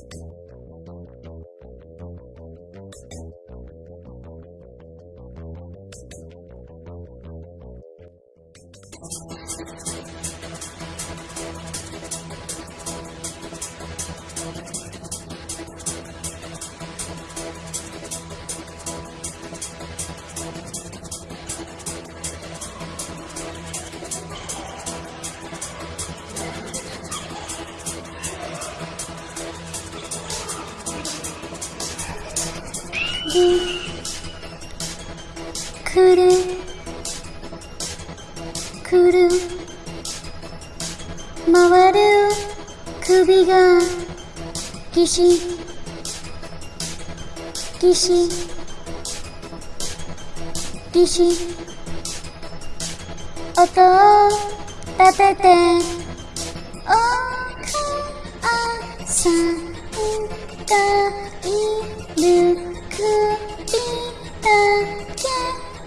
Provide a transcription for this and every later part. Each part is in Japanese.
Thank you. るくるくる回る首がぎしぎしぎし音を立ててお母さんが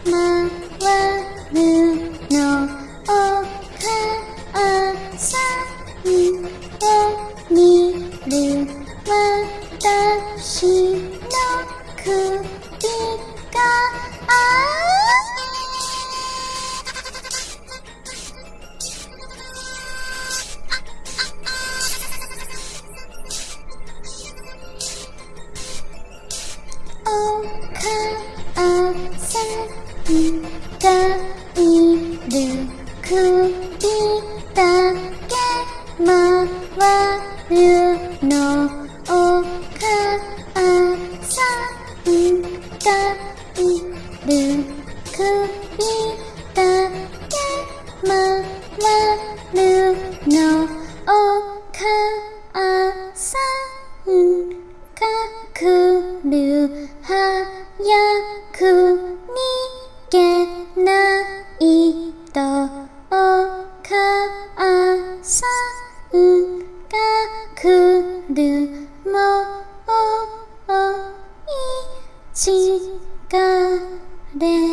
回るのお母さんを見る私の首がお母さんがいる首だけ回るのお母さんがいる首だけ回るのお母さんが来る早く逃車をいちがれ。